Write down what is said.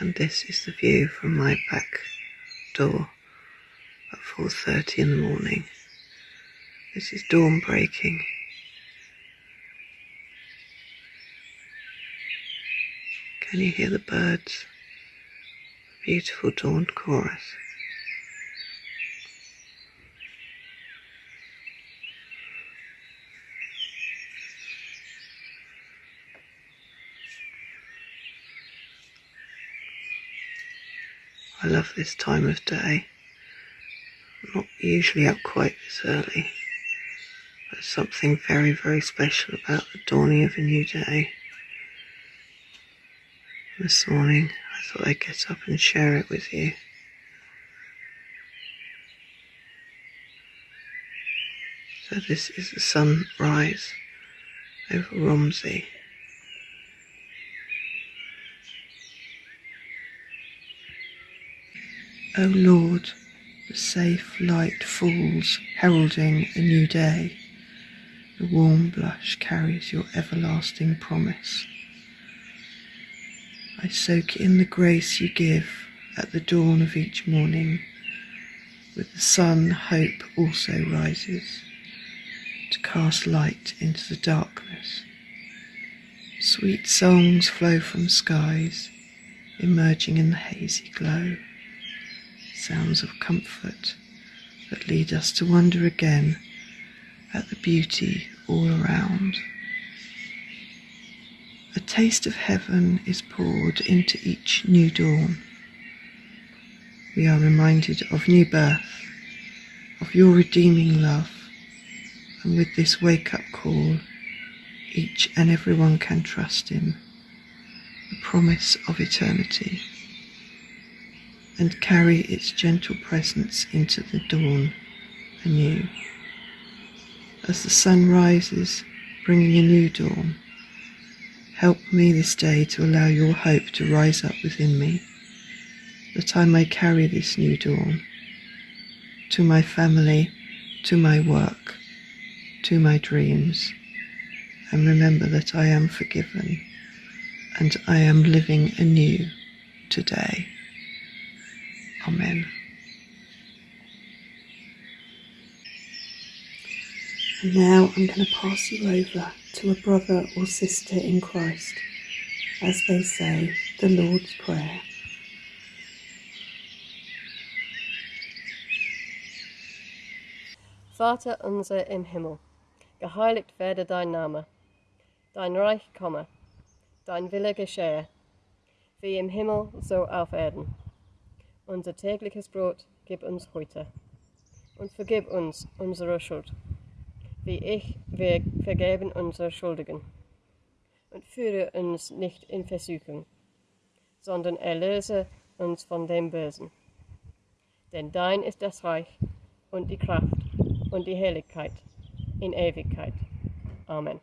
and this is the view from my back door at 4.30 in the morning. This is dawn breaking. Can you hear the birds? Beautiful dawn chorus. I love this time of day. I'm not usually up quite this early, but something very, very special about the dawning of a new day. This morning, I thought I'd get up and share it with you. So this is the sunrise over Romsey. O Lord, the safe light falls, heralding a new day. The warm blush carries your everlasting promise. I soak in the grace you give at the dawn of each morning. With the sun, hope also rises to cast light into the darkness. Sweet songs flow from skies, emerging in the hazy glow sounds of comfort that lead us to wonder again at the beauty all around. A taste of heaven is poured into each new dawn. We are reminded of new birth, of your redeeming love, and with this wake up call, each and everyone can trust in the promise of eternity and carry its gentle presence into the dawn anew. As the sun rises, bringing a new dawn, help me this day to allow your hope to rise up within me, that I may carry this new dawn to my family, to my work, to my dreams, and remember that I am forgiven and I am living anew today. Amen. And now I'm going to pass you over to a brother or sister in Christ as they say the Lord's Prayer. Vater unser im Himmel, geheiligt werde dein Name, dein Reich komme, dein Wille geschehe, wie im Himmel so auf Erden. Unser tägliches Brot gib uns heute und vergib uns unsere Schuld, wie ich wir vergeben unsere Schuldigen. Und führe uns nicht in Versuchung, sondern erlöse uns von dem Bösen. Denn dein ist das Reich und die Kraft und die Herrlichkeit in Ewigkeit. Amen.